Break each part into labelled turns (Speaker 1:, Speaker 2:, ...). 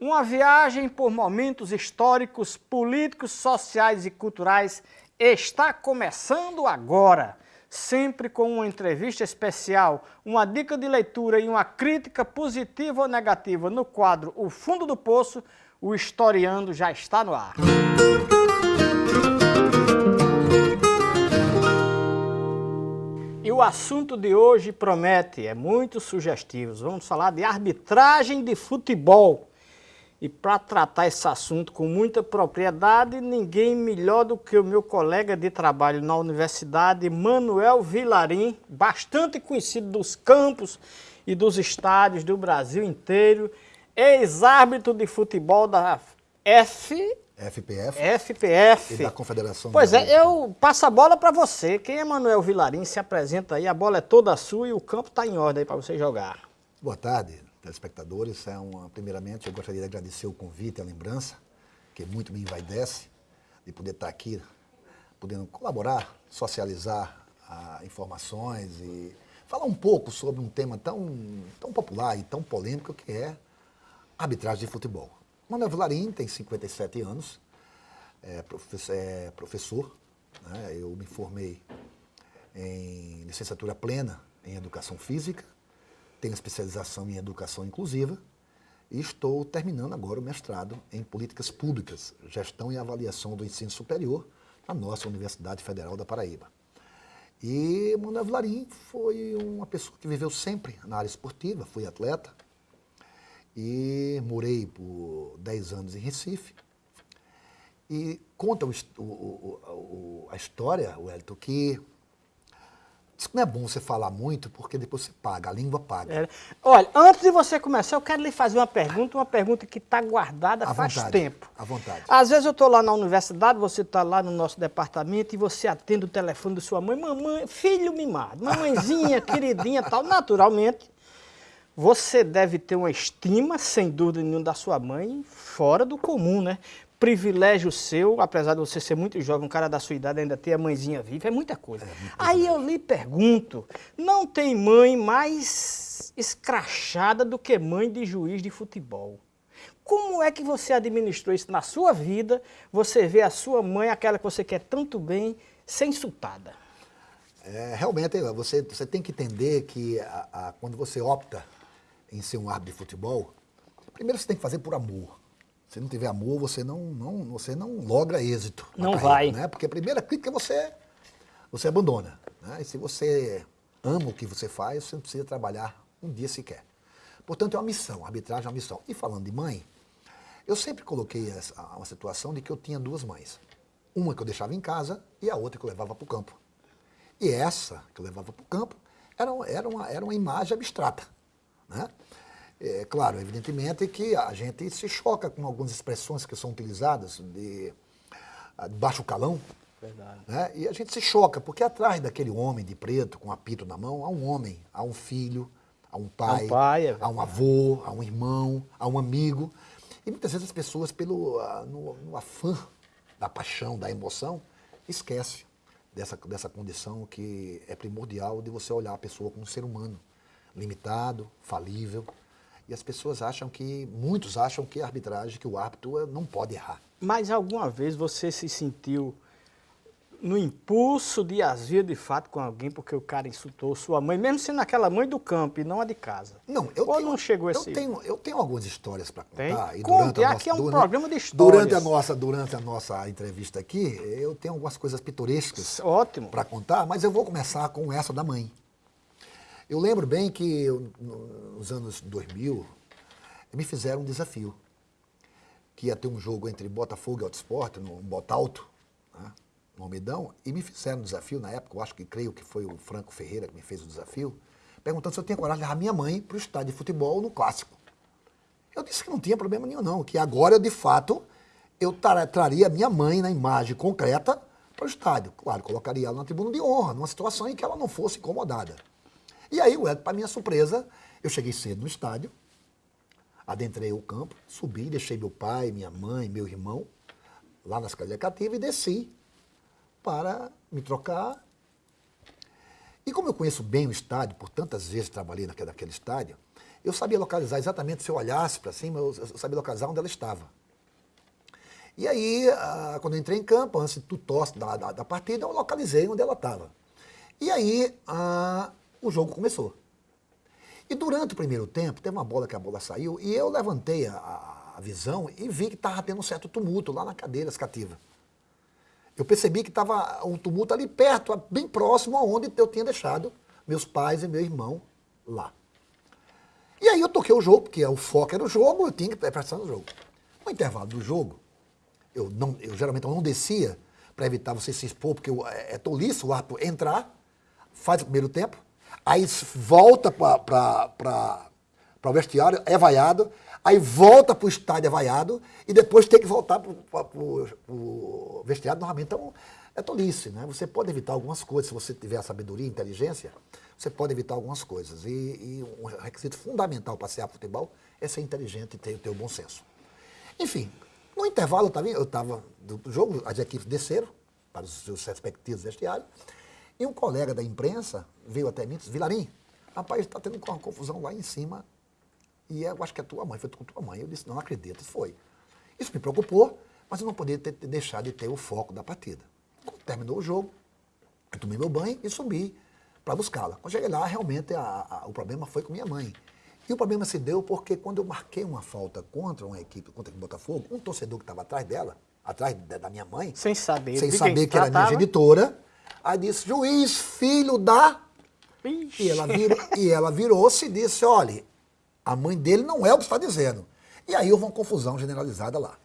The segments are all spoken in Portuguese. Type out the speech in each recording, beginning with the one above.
Speaker 1: Uma viagem por momentos históricos, políticos, sociais e culturais está começando agora. Sempre com uma entrevista especial, uma dica de leitura e uma crítica positiva ou negativa no quadro O Fundo do Poço, o Historiando já está no ar. E o assunto de hoje promete, é muito sugestivo. Vamos falar de arbitragem de futebol. E para tratar esse assunto com muita propriedade, ninguém melhor do que o meu colega de trabalho na universidade, Manuel Vilarim, bastante conhecido dos campos e dos estádios do Brasil inteiro, ex-árbitro de futebol da F...
Speaker 2: FPF.
Speaker 1: FPF.
Speaker 2: E da Confederação
Speaker 1: Pois é, eu passo a bola para você. Quem é Manuel Vilarim? Se apresenta aí, a bola é toda sua e o campo está em ordem para você jogar.
Speaker 2: Boa tarde telespectadores. É uma, primeiramente, eu gostaria de agradecer o convite, a lembrança, que muito me envaidece, de poder estar aqui, podendo colaborar, socializar ah, informações e falar um pouco sobre um tema tão, tão popular e tão polêmico que é arbitragem de futebol. Manuel Vilarim tem 57 anos, é professor, é professor né? eu me formei em licenciatura plena em Educação Física, tenho especialização em educação inclusiva e estou terminando agora o mestrado em políticas públicas, gestão e avaliação do ensino superior na nossa Universidade Federal da Paraíba. E Manuel Vilarim foi uma pessoa que viveu sempre na área esportiva, fui atleta e morei por 10 anos em Recife. E conta o, o, o, a história, o Elton, que Que não é bom você falar muito, porque depois você paga, a língua paga.
Speaker 1: É. Olha, antes de você começar, eu quero lhe fazer uma pergunta, uma pergunta que está guardada
Speaker 2: à
Speaker 1: faz
Speaker 2: vontade,
Speaker 1: tempo.
Speaker 2: À vontade.
Speaker 1: Às vezes eu estou lá na universidade, você está lá no nosso departamento e você atende o telefone da sua mãe, mamãe, filho mimado, mamãezinha, queridinha tal. Naturalmente, você deve ter uma estima, sem dúvida nenhuma, da sua mãe, fora do comum, né? Privilégio seu, apesar de você ser muito jovem, um cara da sua idade ainda ter a mãezinha viva, é muita coisa. É, Aí eu lhe pergunto, não tem mãe mais escrachada do que mãe de juiz de futebol? Como é que você administrou isso na sua vida? Você vê a sua mãe, aquela que você quer tanto bem, ser insultada?
Speaker 2: É, realmente, você, você tem que entender que a, a, quando você opta em ser um árbitro de futebol, primeiro você tem que fazer por amor. Se não tiver amor, você não, não, você não logra êxito.
Speaker 1: Não carreira, vai.
Speaker 2: Né? Porque a primeira crítica você, você abandona. Né? E se você ama o que você faz, você não precisa trabalhar um dia sequer. Portanto, é uma missão, a arbitragem é uma missão. E falando de mãe, eu sempre coloquei essa, uma situação de que eu tinha duas mães. Uma que eu deixava em casa e a outra que eu levava para o campo. E essa que eu levava para o campo era, era, uma, era uma imagem abstrata. Né? É claro, evidentemente que a gente se choca com algumas expressões que são utilizadas de, de baixo calão. Verdade. Né? E a gente se choca, porque atrás daquele homem de preto com apito na mão, há um homem, há um filho, há um pai, há um, pai, é há um avô, há um irmão, há um amigo. E muitas vezes as pessoas, pelo, uh, no, no afã da paixão, da emoção, esquecem dessa, dessa condição que é primordial de você olhar a pessoa como um ser humano, limitado, falível, e as pessoas acham que, muitos acham que a arbitragem, que o árbitro não pode errar.
Speaker 1: Mas alguma vez você se sentiu no impulso de asvio de fato com alguém porque o cara insultou sua mãe, mesmo sendo aquela mãe do campo e não a de casa?
Speaker 2: Não, eu
Speaker 1: Ou
Speaker 2: tenho,
Speaker 1: não chegou esse...
Speaker 2: Eu tenho, eu tenho algumas histórias para contar.
Speaker 1: Tem? E Conte,
Speaker 2: a
Speaker 1: aqui nossa, é um durante, programa de histórias.
Speaker 2: Durante a, nossa, durante a nossa entrevista aqui, eu tenho algumas coisas pitorescas para contar, mas eu vou começar com essa da mãe. Eu lembro bem que eu, nos anos 2000, me fizeram um desafio, que ia ter um jogo entre Botafogo e Autosport, no Botalto, né, no Almedão, e me fizeram um desafio, na época, eu acho que creio que foi o Franco Ferreira que me fez o desafio, perguntando se eu tinha coragem de levar minha mãe para o estádio de futebol no Clássico. Eu disse que não tinha problema nenhum não, que agora, eu, de fato, eu traria minha mãe na imagem concreta para o estádio. Claro, colocaria ela na tribuna de honra, numa situação em que ela não fosse incomodada. E aí, para minha surpresa, eu cheguei cedo no estádio, adentrei o campo, subi, deixei meu pai, minha mãe, meu irmão lá na escadaria cativa e desci para me trocar. E como eu conheço bem o estádio, por tantas vezes trabalhei naquele, naquele estádio, eu sabia localizar exatamente, se eu olhasse para cima, eu, eu sabia localizar onde ela estava. E aí, ah, quando eu entrei em campo, antes do tosse da, da, da, partida, eu localizei onde ela estava. E aí, ah, o jogo começou. E durante o primeiro tempo, teve uma bola que a bola saiu, e eu levantei a, a visão e vi que estava tendo um certo tumulto lá na cadeira cativa. Eu percebi que estava um tumulto ali perto, bem próximo aonde eu tinha deixado meus pais e meu irmão lá. E aí eu toquei o jogo, porque o foco era o jogo, eu tinha que prestar no jogo. No intervalo do jogo, eu, não, eu geralmente eu não descia para evitar você se expor, porque eu, é, é tolice o árbitro entrar, faz o primeiro tempo, aí volta para o vestiário, é vaiado, aí volta para o estádio é vaiado, e depois tem que voltar para o vestiário novamente. Então, é tolice, né? Você pode evitar algumas coisas, se você tiver sabedoria e inteligência, você pode evitar algumas coisas. E, e um requisito fundamental para ser futebol é ser inteligente e ter, ter o bom senso. Enfim, no intervalo eu estava do jogo, as equipes desceram para os seus respectivos vestiários, e um colega da imprensa veio até mim e disse, Vilarim, rapaz, está tendo uma confusão lá em cima, e eu acho que é tua mãe, foi com tua mãe. Eu disse, não acredito, foi. Isso me preocupou, mas eu não poderia ter, deixado de ter o foco da partida. Quando terminou o jogo, eu tomei meu banho e subi para buscá-la. Quando cheguei lá, realmente a, a, o problema foi com minha mãe. E o problema se deu porque quando eu marquei uma falta contra uma equipe, contra o Botafogo, um torcedor que estava atrás dela, atrás da minha mãe,
Speaker 1: sem saber,
Speaker 2: sem saber que era minha genitora, aí disse, juiz, filho da... Ixi. E ela, virou, e ela virou-se e disse, olha, a mãe dele não é o que está dizendo. E aí houve uma confusão generalizada lá.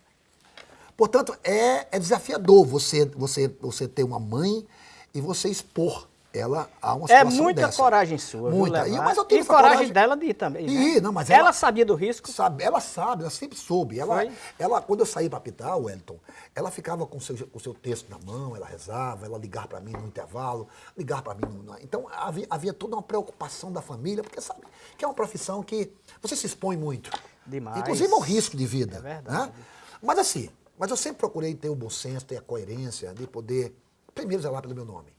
Speaker 2: Portanto, é, é desafiador você, você, você ter uma mãe e você expor ela há uma é
Speaker 1: situação É muita dessa. coragem sua,
Speaker 2: Muita.
Speaker 1: Viu,
Speaker 2: e, mas eu
Speaker 1: e coragem, coragem dela de ir também.
Speaker 2: E,
Speaker 1: né?
Speaker 2: não, mas
Speaker 1: ela, ela, sabia do risco?
Speaker 2: Sabe, ela sabe, ela sempre soube. Ela, ela, quando eu saí para apitar, Wellington, ela ficava com o seu, com seu texto na mão, ela rezava, ela ligava para mim no intervalo, ligar para mim no, Então havia, havia toda uma preocupação da família, porque sabe que é uma profissão que você se expõe muito.
Speaker 1: Demais.
Speaker 2: Inclusive ao risco de vida.
Speaker 1: É verdade. Né?
Speaker 2: Mas assim, mas eu sempre procurei ter o bom senso, ter a coerência de poder, primeiro, zelar pelo meu nome.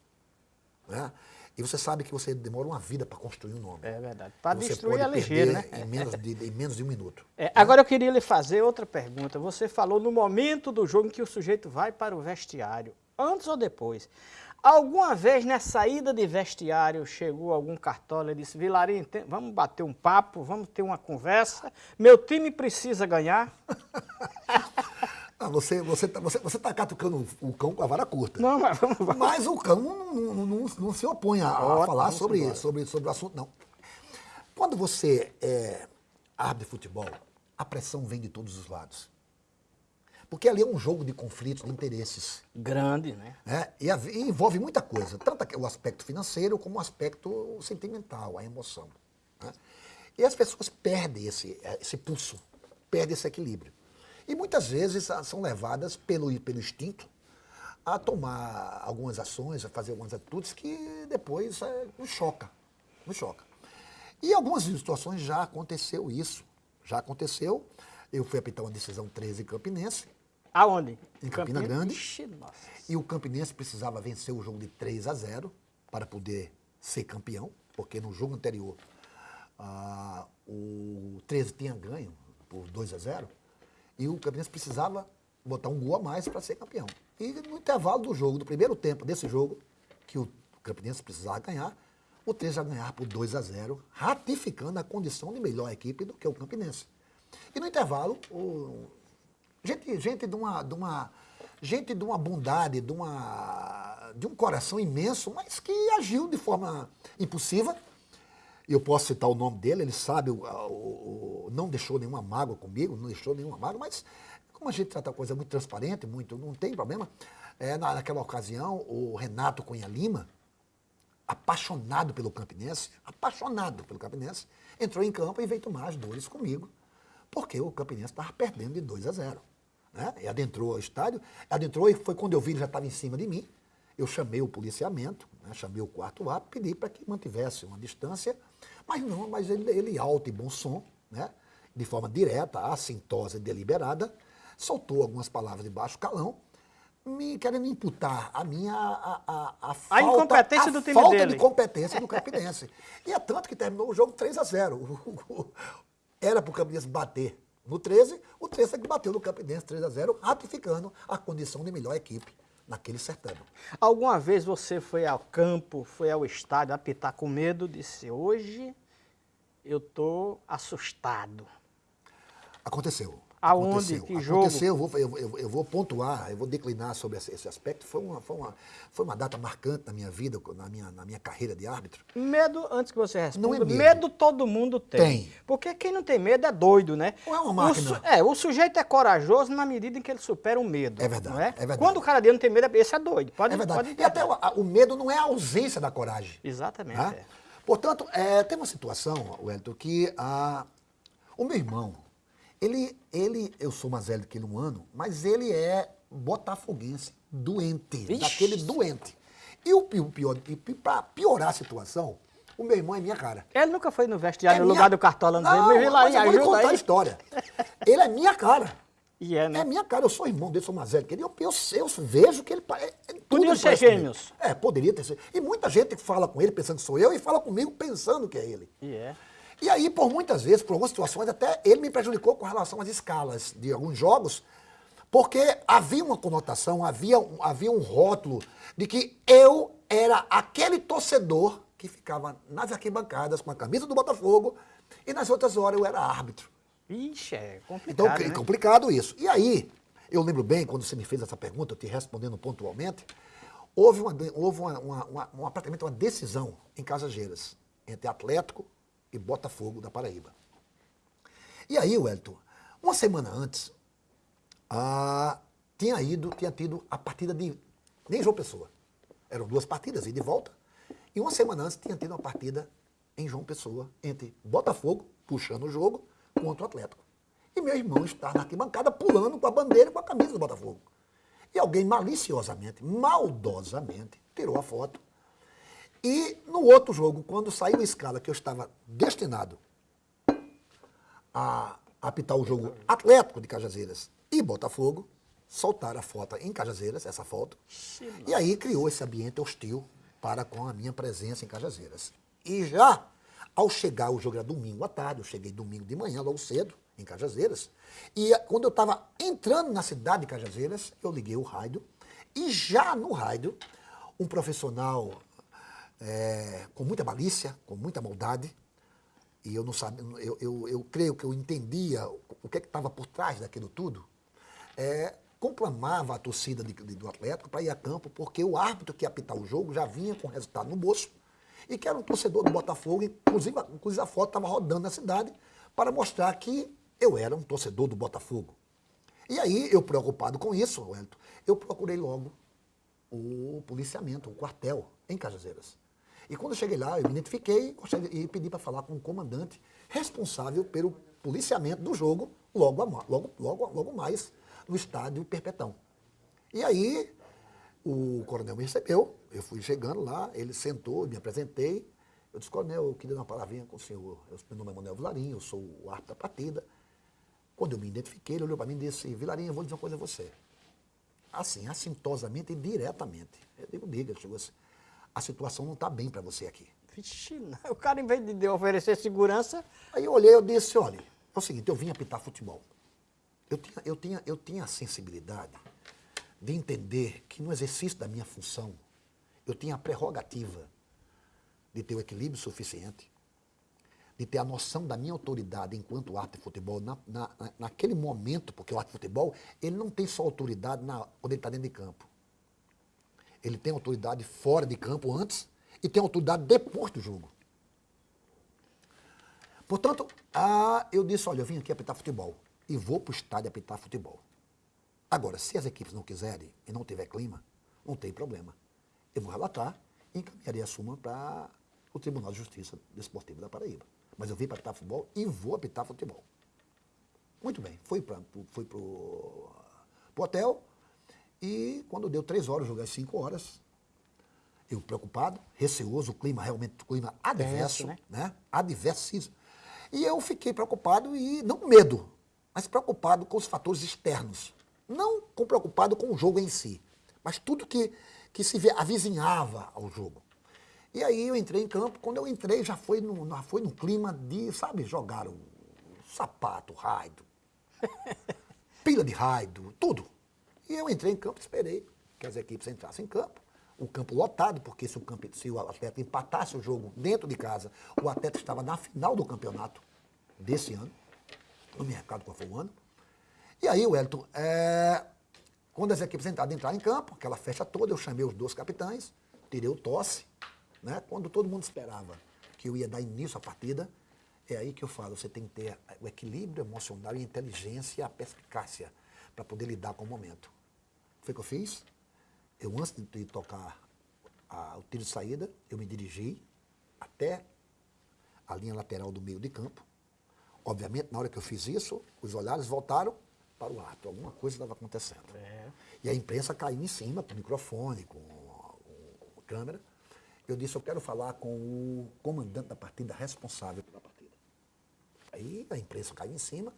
Speaker 2: Né? E você sabe que você demora uma vida para construir um nome.
Speaker 1: É verdade. Para destruir é ligeiro, né?
Speaker 2: Em menos, de, em menos de um minuto.
Speaker 1: É, né? Agora eu queria lhe fazer outra pergunta. Você falou no momento do jogo em que o sujeito vai para o vestiário. Antes ou depois? Alguma vez na saída de vestiário chegou algum cartola e disse, Vilarinho, vamos bater um papo, vamos ter uma conversa, meu time precisa ganhar?
Speaker 2: Ah, você você está você, você tá catucando o cão com a vara curta.
Speaker 1: Não, mas vamos,
Speaker 2: vamos. Mas o cão não, não, não, não se opõe a, a falar sobre, sobre, sobre o assunto, não. Quando você é árbitro de futebol, a pressão vem de todos os lados. Porque ali é um jogo de conflitos, de interesses.
Speaker 1: Grande, né?
Speaker 2: É, e, e, envolve muita coisa, tanto o aspecto financeiro como o aspecto sentimental, a emoção. Né? E as pessoas perdem esse, esse pulso, perdem esse equilíbrio. E muitas vezes são levadas pelo, pelo instinto a tomar algumas ações, a fazer algumas atitudes que depois é, nos choca, nos choca. E em algumas situações já aconteceu isso, já aconteceu. Eu fui apitar uma decisão 13 Campinense.
Speaker 1: Aonde?
Speaker 2: Em Campina Grande. Ixi, e o Campinense precisava vencer o jogo de 3 a 0 para poder ser campeão, porque no jogo anterior ah, o 13 tinha ganho por 2 a 0 e o Campinense precisava botar um gol a mais para ser campeão. E no intervalo do jogo, do primeiro tempo desse jogo, que o Campinense precisava ganhar, o 3 já ganhar por 2 a 0, ratificando a condição de melhor equipe do que o Campinense. E no intervalo, o, gente, gente, de uma, de uma, gente de uma bondade, de, uma, de um coração imenso, mas que agiu de forma impulsiva, eu posso citar o nome dele, ele sabe, o, o, não deixou nenhuma mágoa comigo, não deixou nenhuma mágoa, mas como a gente trata a coisa muito transparente, muito, não tem problema, é, na, naquela ocasião, o Renato Cunha Lima, apaixonado pelo Campinense, apaixonado pelo Campinense, entrou em campo e veio tomar as dores comigo, porque o Campinense estava perdendo de 2 a 0. Né? E adentrou o estádio, adentrou e foi quando eu vi ele já estava em cima de mim, eu chamei o policiamento, né, chamei o quarto A, pedi para que mantivesse uma distância, mas não, mas ele, ele alto e bom som, né, de forma direta, assintosa e deliberada, soltou algumas palavras de baixo calão, me querendo imputar a minha a, a, a,
Speaker 1: a incompetência
Speaker 2: a
Speaker 1: do time
Speaker 2: falta
Speaker 1: dele.
Speaker 2: de competência do Campinense. e é tanto que terminou o jogo 3 a 0. Era para o Campinense bater no 13, o 13 é que bateu no Campinense 3 a 0, ratificando a condição de melhor equipe naquele certame.
Speaker 1: Alguma vez você foi ao campo, foi ao estádio apitar com medo, disse, hoje eu tô assustado.
Speaker 2: Aconteceu.
Speaker 1: Aonde?
Speaker 2: Aconteceu.
Speaker 1: Que jogo?
Speaker 2: Aconteceu, eu vou, eu, eu, eu vou pontuar, eu vou declinar sobre esse, aspecto. Foi uma, foi, uma, foi uma data marcante na minha vida, na minha, na minha carreira de árbitro.
Speaker 1: Medo, antes que você responda,
Speaker 2: Não é medo.
Speaker 1: medo todo mundo tem.
Speaker 2: Tem.
Speaker 1: Porque quem não tem medo é doido, né?
Speaker 2: Não é uma
Speaker 1: O
Speaker 2: máquina.
Speaker 1: su- é, o sujeito é corajoso na medida em que ele supera o medo.
Speaker 2: É verdade,
Speaker 1: não é?
Speaker 2: é verdade.
Speaker 1: Quando o cara dele não tem medo, esse é doido. Pode,
Speaker 2: é verdade.
Speaker 1: pode
Speaker 2: E até o, o medo não é a ausência da coragem.
Speaker 1: Exatamente.
Speaker 2: Né?
Speaker 1: é.
Speaker 2: Portanto, é, tem uma situação, Wellington, que a, o meu irmão, ele, ele, eu sou mais velho que ele um ano, mas ele é botafoguense, doente,
Speaker 1: Vixe.
Speaker 2: daquele doente. E o, pi- o pior, para piorar a situação, o meu irmão é minha cara.
Speaker 1: Ele nunca foi no vestiário
Speaker 2: É
Speaker 1: no
Speaker 2: minha-
Speaker 1: lugar do cartola não,
Speaker 2: Não,
Speaker 1: me
Speaker 2: mas eu vou contar a
Speaker 1: aí.
Speaker 2: história. Ele é minha cara.
Speaker 1: E é, né?
Speaker 2: É minha cara, eu sou irmão dele, sou mais velho que ele. Eu, eu, eu vejo que ele. É, é, tudo
Speaker 1: Podiam ser gêmeos.
Speaker 2: É, poderia ter sido. E muita gente fala com ele pensando que sou eu e fala comigo pensando que é ele.
Speaker 1: E é.
Speaker 2: E aí, por muitas vezes, por algumas situações, até ele me prejudicou com relação às escalas de alguns jogos, porque havia uma conotação, havia, um- havia um rótulo de que eu era aquele torcedor que ficava nas arquibancadas com a camisa do Botafogo e nas outras horas eu era árbitro.
Speaker 1: Ixi, é
Speaker 2: Então,
Speaker 1: complicado,
Speaker 2: é
Speaker 1: né?
Speaker 2: complicado isso. E aí, eu lembro bem, quando você me fez essa pergunta, eu te respondendo pontualmente, houve, uma, houve uma, uma, uma- uma- praticamente uma decisão em Casageiras, entre Atlético e Botafogo da Paraíba. E aí, Wellington, uma semana antes, ah, tinha ido, tinha tido a partida de nem João Pessoa. Eram duas partidas, ida e volta. E uma semana antes tinha tido uma partida em João Pessoa entre Botafogo, puxando o jogo, contra o Atlético. E meu irmão está na arquibancada pulando com a bandeira e com a camisa do Botafogo. E alguém maliciosamente, maldosamente, tirou a foto. E no outro jogo, quando saiu a escala que eu estava destinado a apitar o jogo Atlético de Cajazeiras e Botafogo, soltaram a foto em Cajazeiras, essa foto, e aí criou esse ambiente hostil para com a minha presença em Cajazeiras. E já ao chegar, o jogo era domingo à tarde, eu cheguei domingo de manhã, logo cedo, em Cajazeiras, e eh, quando eu estava entrando na cidade de Cajazeiras, eu liguei o rádio, e já no rádio, um profissional eh, com muita malícia, com muita maldade, e eu não sabia, eu, eu, eu creio que eu entendia o que estava por trás daquilo tudo, é, conclamava a torcida de- de- do Atlético para ir a campo, porque o árbitro que ia apitar o jogo já vinha com o resultado no bolso, e que era um torcedor do Botafogo, inclusive, inclusive a foto estava rodando na cidade, para mostrar que eu era um torcedor do Botafogo. E aí, eu preocupado com isso, Wellington, eu procurei logo o policiamento, o quartel, em Cajazeiras. E quando eu cheguei lá, eu me identifiquei e pedi para falar com o comandante responsável pelo policiamento do jogo, logo, a logo, logo, logo mais, no estádio Perpetão. E aí, o coronel me recebeu, eu fui chegando lá, ele sentou, me apresentei. Eu disse, coronel, eu queria dar uma palavrinha com o senhor. Eu, meu nome é Manuel Vilarinho, eu sou o árbitro da partida. Quando eu me identifiquei, ele olhou para mim e disse, Vilarinho, eu vou dizer uma coisa a você assim, assintosamente e diretamente. Eu digo, diga, chegou assim, a situação não está bem para você aqui.
Speaker 1: Vixe, não. o cara, em vez de oferecer segurança,
Speaker 2: Aí eu olhei eu disse, olha, é o seguinte, eu vim apitar futebol. Eu tinha, eu, tinha, eu tinha a sensibilidade de entender que no exercício da minha função, eu tinha a prerrogativa de ter o equilíbrio suficiente, de ter a noção da minha autoridade enquanto árbitro de futebol na, na, na- naquele momento, porque o árbitro de futebol, ele não tem só autoridade na, quando ele está dentro de campo. Ele tem autoridade fora de campo antes e tem autoridade depois do jogo. Portanto, ah, eu disse, olha, eu vim aqui apitar futebol e vou para o estádio apitar futebol. Agora, se as equipes não quiserem e não tiver clima, não tem problema. Eu vou relatar e encaminharei a suma para o Tribunal de Justiça Desportivo da Paraíba. Mas eu vim para apitar futebol e vou apitar futebol. Muito bem, fui para pro hotel e quando deu três horas, joguei às cinco horas, eu preocupado, receoso, o clima realmente, o clima adverso,
Speaker 1: né?
Speaker 2: né? Adversismo. E eu fiquei preocupado e, não com medo, mas preocupado com os fatores externos. Não com preocupado com o jogo em si, mas tudo que, que se avizinhava ao jogo. E aí eu entrei em campo, quando eu entrei já foi no, já foi no clima de, sabe, jogar o sapato, raido, pilha de raido, tudo. E eu entrei em campo, esperei que as equipes entrassem em campo, o campo lotado, porque se o, campo, se o atleta empatasse o jogo dentro de casa, o atleta estava na final do campeonato desse ano, não me qual foi o ano. E aí, Wellington, é, quando as equipes entraram, entraram em campo, aquela festa toda, eu chamei os dois capitães, tirei o tosse, né? Quando todo mundo esperava que eu ia dar início à partida, é aí que eu falo, você tem que ter o equilíbrio emocional e a inteligência e a perspicácia para poder lidar com o momento. Foi o que eu fiz. Eu, antes de tocar a, o tiro de saída, eu me dirigi até a linha lateral do meio de campo. Obviamente, na hora que eu fiz isso, os olhares voltaram para o ato. Alguma coisa estava acontecendo. É. E a imprensa caiu em cima, com o microfone, com a câmera. Eu disse, eu quero falar com o comandante da partida responsável pela partida. Aí a imprensa caiu em cima,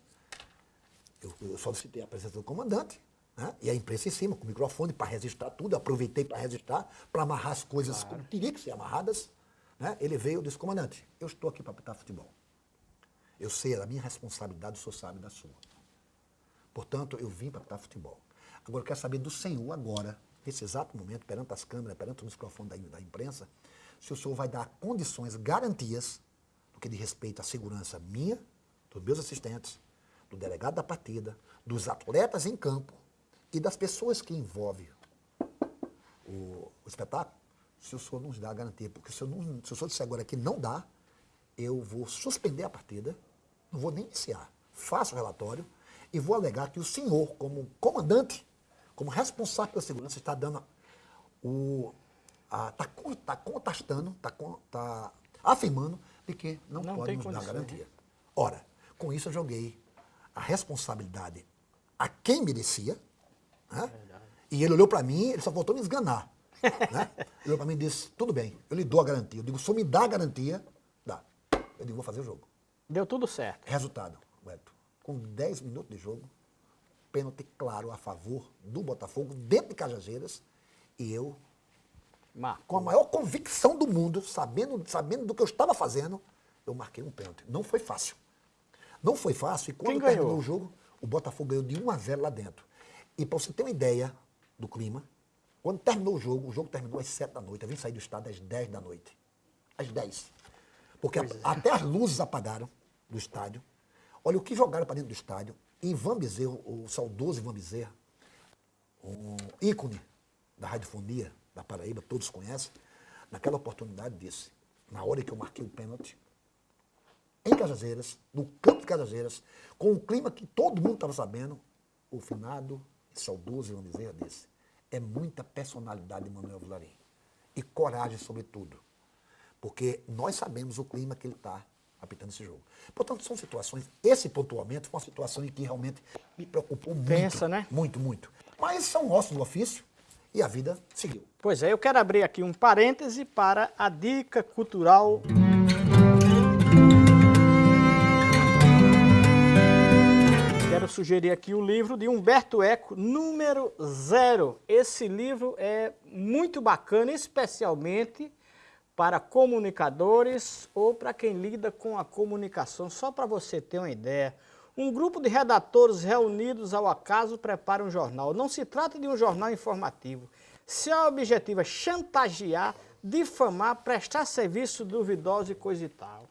Speaker 2: eu, eu solicitei a presença do comandante, né? e a imprensa em cima, com o microfone, para registrar tudo, eu aproveitei para registrar, para amarrar as coisas claro. como teriam que ser amarradas. Né? Ele veio e disse, comandante, eu estou aqui para apitar futebol. Eu sei, é a minha responsabilidade, o senhor sabe da sua. Portanto, eu vim para apitar futebol. Agora, eu quero saber do senhor agora, nesse exato momento, perante as câmeras, perante o microfone da, da imprensa, se o senhor vai dar condições, garantias, do que diz respeito à segurança minha, dos meus assistentes, do delegado da partida, dos atletas em campo e das pessoas que envolvem o, o espetáculo, se o senhor nos dá a garantia. Porque se, eu não, se o senhor disser agora que não dá, eu vou suspender a partida, não vou nem iniciar. Faço o relatório e vou alegar que o senhor, como comandante, como responsável pela segurança, está dando o. Está tá contestando, está tá afirmando de que não, não pode nos dar garantia. Ora, com isso eu joguei a responsabilidade a quem merecia, né? e ele olhou para mim, ele só voltou me esganar. né? Ele olhou para mim e disse, tudo bem, eu lhe dou a garantia. Eu digo, se me dá a garantia, dá. Eu digo, vou fazer o jogo.
Speaker 1: Deu tudo certo.
Speaker 2: Resultado, Beto, com 10 minutos de jogo, pênalti claro a favor do Botafogo, dentro de Cajazeiras, e eu, Marcou. com a maior convicção do mundo, sabendo, sabendo do que eu estava fazendo, eu marquei um pênalti. Não foi fácil. Não foi fácil, e quando terminou o jogo, o Botafogo ganhou de 1 a 0 lá dentro. E para você ter uma ideia do clima, quando terminou o jogo, o jogo terminou às 7 da noite, eu vim sair do estádio às 10 da noite. Às 10. Porque a, é. até as luzes apagaram do estádio. Olha o que jogaram para dentro do estádio. Ivan Bezerra, o saudoso Ivan Bezerra, um ícone da radiofonia da Paraíba, todos conhecem, naquela oportunidade disse, na hora que eu marquei o pênalti, em Cajazeiras, no campo de Cajazeiras, com um clima que todo mundo estava sabendo, o finado e saudoso Ivan Bezerra disse, é muita personalidade de Manuel Vilarim. E coragem, sobretudo. Porque nós sabemos o clima que ele está apitando esse jogo. Portanto, são situações, esse pontuamento foi uma situação em que realmente me preocupou muito.
Speaker 1: Pensa, né?
Speaker 2: Muito, muito. Mas são ossos do ofício e a vida seguiu.
Speaker 1: Pois é, eu quero abrir aqui um parêntese para a dica cultural. Quero sugerir aqui o livro de Humberto Eco, número zero. Esse livro é muito bacana, especialmente para comunicadores ou para quem lida com a comunicação. Só para você ter uma ideia, um grupo de redatores reunidos ao acaso prepara um jornal. Não se trata de um jornal informativo. Seu objetivo é chantagear, difamar, prestar serviço duvidoso e coisa e tal.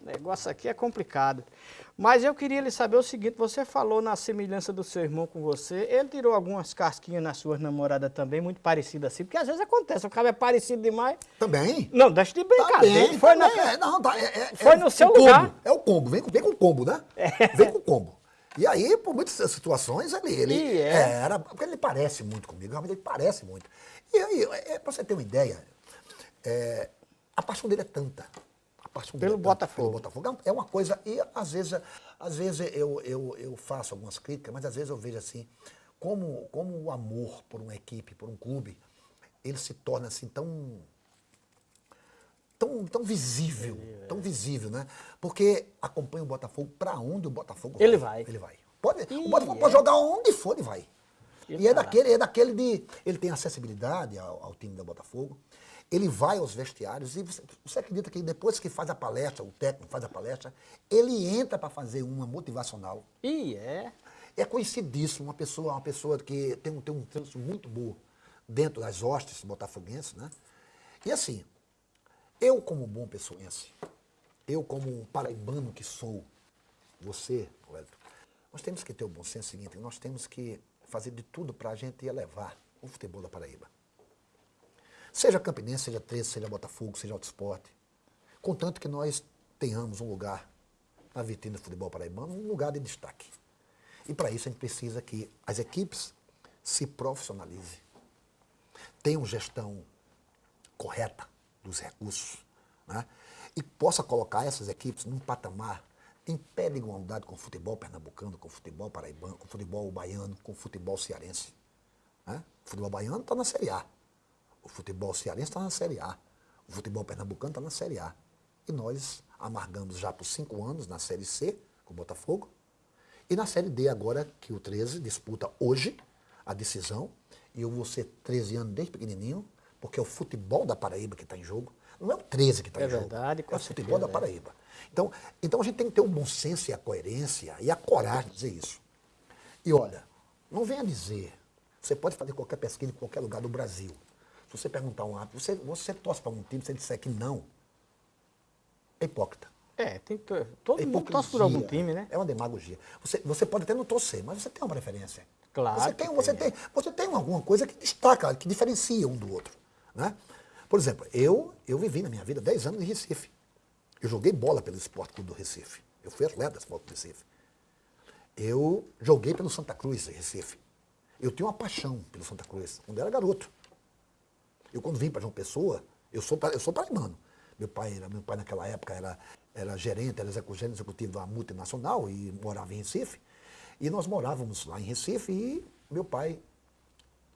Speaker 1: O negócio aqui é complicado. Mas eu queria lhe saber o seguinte, você falou na semelhança do seu irmão com você, ele tirou algumas casquinhas nas suas namoradas também, muito parecidas assim, porque às vezes acontece, o cara é parecido demais.
Speaker 2: Também?
Speaker 1: Não, deixa de brincadeira.
Speaker 2: Também, foi, também, na... é, não, tá, é,
Speaker 1: é, foi no seu lugar.
Speaker 2: É o combo, vem, vem com o combo, né? É. Vem com o combo. E aí, por muitas situações, ele, ele é. era, porque ele parece muito comigo, realmente ele parece muito. E aí, é, pra você ter uma ideia, é, a paixão dele é tanta,
Speaker 1: pelo Botafogo.
Speaker 2: Pelo Botafogo. É uma coisa, e às vezes, às vezes eu, eu, eu faço algumas críticas, mas às vezes eu vejo assim, como, como o amor por uma equipe, por um clube, ele se torna assim tão tão, tão visível, é. tão visível, né? Porque acompanha o Botafogo para onde o Botafogo
Speaker 1: ele vai.
Speaker 2: Ele vai. Pode, o Botafogo é. pode jogar onde for, ele vai. E é daquele, é daquele de. Ele tem acessibilidade ao, ao time da Botafogo. Ele vai aos vestiários e você, você, acredita que depois que faz a palestra, o técnico faz a palestra, ele entra para fazer uma motivacional.
Speaker 1: E é.
Speaker 2: É conhecidíssimo, uma pessoa, uma pessoa que tem um, tem um trânsito muito bom dentro das hostes botafoguenses, né? E assim, eu como bom pessoense, eu como paraibano que sou, você, Wellington, nós temos que ter o bom senso seguinte, nós temos que fazer de tudo para a gente elevar o futebol da Paraíba. Seja Campinense, seja 13, seja Botafogo, seja Alto Esporte. Contanto que nós tenhamos um lugar na vitrine do futebol paraibano, um lugar de destaque. E para isso a gente precisa que as equipes se profissionalizem, tenham gestão correta dos recursos, né? e possa colocar essas equipes num patamar em pé de igualdade com o futebol pernambucano, com o futebol paraibano, com o futebol baiano, com o futebol cearense. Né? O futebol baiano está na Série A. O futebol cearense está na Série A. O futebol pernambucano está na Série A. E nós amargamos já por cinco anos na Série C, com o Botafogo. E na Série D agora, que o 13 disputa hoje a decisão. E eu vou ser 13 anos desde pequenininho, porque é o futebol da Paraíba que está em jogo. Não é o 13 que está
Speaker 1: é
Speaker 2: em jogo.
Speaker 1: Verdade,
Speaker 2: é o futebol da Paraíba. Então, então a gente tem que ter o bom senso e a coerência e a coragem de dizer isso. E olha, não venha dizer, você pode fazer qualquer pesquisa em qualquer lugar do Brasil. Se você perguntar um árbitro, você, você torce para um time, se ele disser que não, é hipócrita.
Speaker 1: É, tem, todo mundo torce por algum time, né?
Speaker 2: É uma demagogia. Você, você pode até não torcer, mas você tem uma preferência.
Speaker 1: Claro.
Speaker 2: Você tem, você tem, você tem alguma coisa que destaca, que diferencia um do outro. Né? Por exemplo, eu, eu vivi na minha vida 10 anos em Recife. Eu joguei bola pelo Esporte Clube do Recife. Eu fui atleta do Esporte do Recife. Eu joguei pelo Santa Cruz, Recife. Eu tenho uma paixão pelo Santa Cruz, quando eu era garoto. Eu quando vim para João Pessoa, eu sou, eu sou paraibano. Meu pai, era, meu pai naquela época era, era gerente, era executivo, executivo da multinacional e morava em Recife. E nós morávamos lá em Recife e meu pai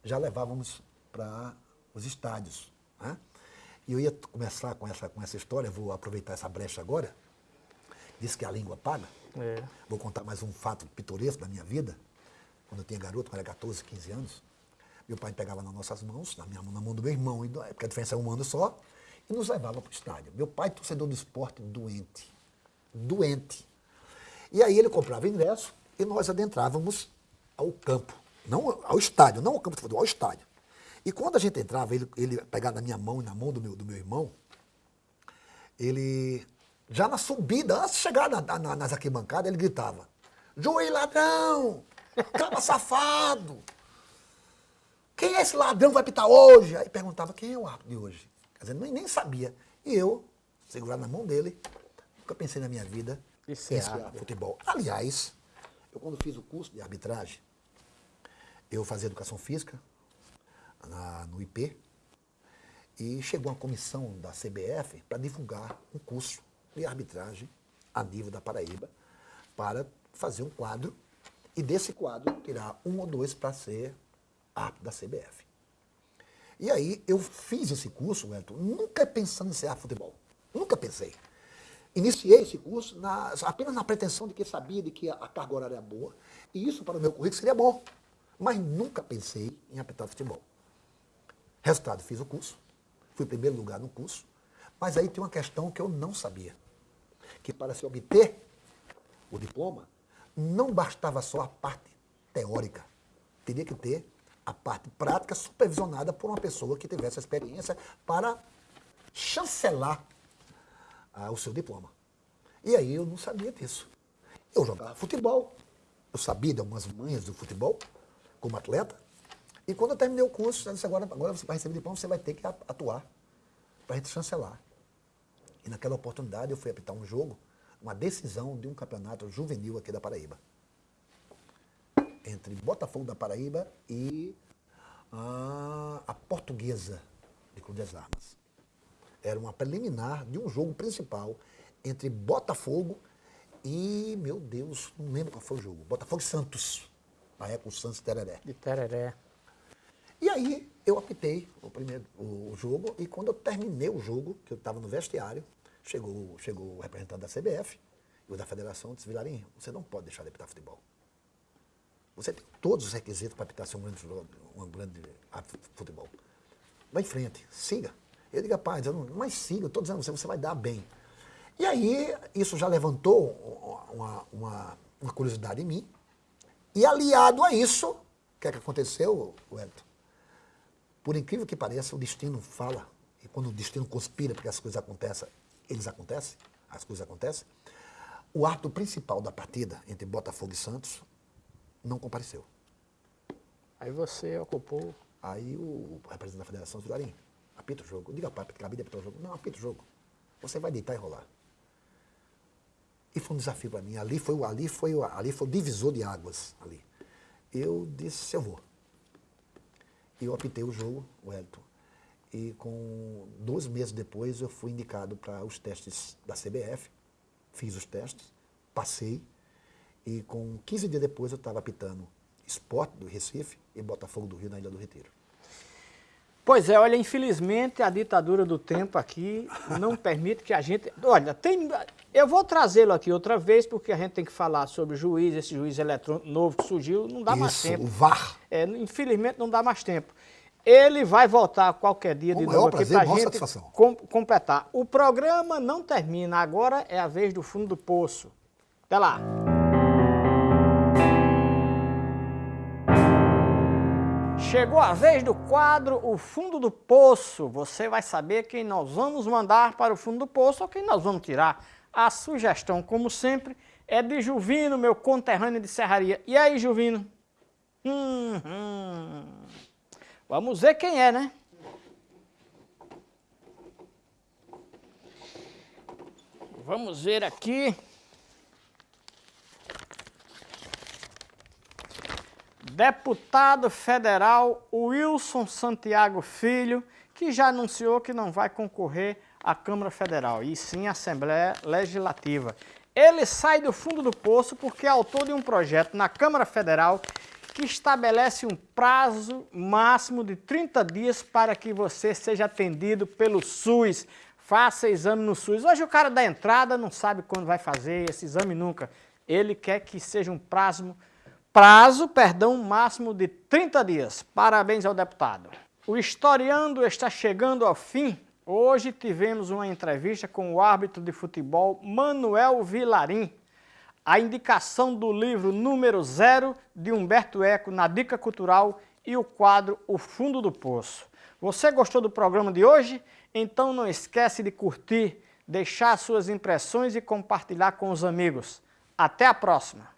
Speaker 2: já levávamos para os estádios. Né? E eu ia começar com essa, com essa história, vou aproveitar essa brecha agora. Diz que a língua paga. É. Vou contar mais um fato pitoresco da minha vida. Quando eu tinha garoto, quando era 14, 15 anos, meu pai pegava nas nossas mãos, na minha mão, na mão do meu irmão, porque a diferença é um ano só, e nos levava para o estádio. Meu pai, torcedor do esporte, doente. Doente. E aí ele comprava ingresso e nós adentrávamos ao campo. Não ao estádio, não ao campo de futebol, ao estádio. E quando a gente entrava, ele, ele pegava na minha mão e na mão do meu, do meu irmão, ele, já na subida, antes de chegar na, na, nas arquibancadas, ele gritava, Joey ladrão, caba safado, quem é esse ladrão que vai pitar hoje? Aí perguntava, quem é o árbitro de hoje? Quer dizer, nem, nem sabia. E eu, segurado na mão dele, nunca pensei na minha vida
Speaker 1: Isso em é
Speaker 2: futebol. Aliás, eu quando fiz o curso de arbitragem, eu fazia educação física na, no IP, e chegou uma comissão da CBF para divulgar um curso de arbitragem a nível da Paraíba, para fazer um quadro, e desse quadro tirar um ou dois para ser árbitro da CBF. E aí eu fiz esse curso, Wellington, nunca pensando em ser futebol. Nunca pensei. Iniciei esse curso na, apenas na pretensão de que sabia de que a, a carga horária era boa, e isso para o meu currículo seria bom. Mas nunca pensei em apitar futebol. Resultado, fiz o curso, fui primeiro lugar no curso, mas aí tem uma questão que eu não sabia. Que para se obter o diploma, não bastava só a parte teórica. Teria que ter a parte prática supervisionada por uma pessoa que tivesse experiência para chancelar ah, o seu diploma. E aí eu não sabia disso. Eu jogava futebol, eu sabia de algumas manhas do futebol, como atleta, e quando eu terminei o curso, eu disse, agora, agora você vai receber diploma, você vai ter que atuar para a gente chancelar. E naquela oportunidade eu fui apitar um jogo, uma decisão de um campeonato juvenil aqui da Paraíba entre Botafogo da Paraíba e a, a Portuguesa de Cruz das Armas. Era uma preliminar de um jogo principal entre Botafogo e, meu Deus, não lembro qual foi o jogo. Botafogo e Santos. Na época, o Santos Tereré.
Speaker 1: De Tereré.
Speaker 2: E aí eu apitei o primeiro o jogo e quando eu terminei o jogo, que eu estava no vestiário, chegou, chegou o representante da CBF e o da federação disse, Vilarinho, você não pode deixar de apitar futebol. Você tem todos os requisitos para apitar ser um grande, um grande futebol. Vai em frente, siga. Eu digo, rapaz, eu não, mas siga, eu estou dizendo você, você vai dar bem. E aí, isso já levantou uma, uma, uma curiosidade em mim. E aliado a isso, o que é que aconteceu, Wellington? Por incrível que pareça, o destino fala. E quando o destino conspira para que as coisas acontecem, eles acontecem, as coisas acontecem. O ato principal da partida entre Botafogo e Santos não compareceu.
Speaker 1: Aí você ocupou.
Speaker 2: Aí o representante da federação disse, Garim, apita o jogo. Diga para de apitar o jogo. Não, apita o jogo. Você vai deitar e rolar. E foi um desafio para mim. Ali foi, ali, foi, ali foi o divisor de águas. ali. Eu disse, eu vou. E eu apitei o jogo, o Elton. E com dois meses depois eu fui indicado para os testes da CBF. Fiz os testes, passei. E com 15 dias depois eu estava apitando Esporte do Recife e Botafogo do Rio na Ilha do Retiro.
Speaker 1: Pois é, olha, infelizmente a ditadura do tempo aqui não permite que a gente... Olha, tem, eu vou trazê-lo aqui outra vez, porque a gente tem que falar sobre o juiz, esse juiz eletrônico novo que surgiu, não dá
Speaker 2: Isso,
Speaker 1: mais tempo.
Speaker 2: o VAR.
Speaker 1: É, infelizmente não dá mais tempo. Ele vai voltar qualquer dia de novo aqui para a gente com, completar. O programa não termina, agora é a vez do fundo do poço. Até lá. Chegou a vez do quadro O Fundo do Poço. Você vai saber quem nós vamos mandar para o fundo do poço ou quem nós vamos tirar. A sugestão, como sempre, é de Juvino, meu conterrâneo de serraria. E aí, Juvino? Hum, hum. Vamos ver quem é, né? Vamos ver aqui. Deputado federal Wilson Santiago Filho, que já anunciou que não vai concorrer à Câmara Federal, e sim à Assembleia Legislativa. Ele sai do fundo do poço porque é autor de um projeto na Câmara Federal que estabelece um prazo máximo de 30 dias para que você seja atendido pelo SUS. Faça exame no SUS. Hoje o cara da entrada não sabe quando vai fazer esse exame nunca. Ele quer que seja um prazo prazo, perdão, máximo de 30 dias. Parabéns ao deputado. O Historiando está chegando ao fim. Hoje tivemos uma entrevista com o árbitro de futebol Manuel Vilarim. A indicação do livro número zero de Humberto Eco na Dica Cultural e o quadro O Fundo do Poço. Você gostou do programa de hoje? Então não esquece de curtir, deixar suas impressões e compartilhar com os amigos. Até a próxima!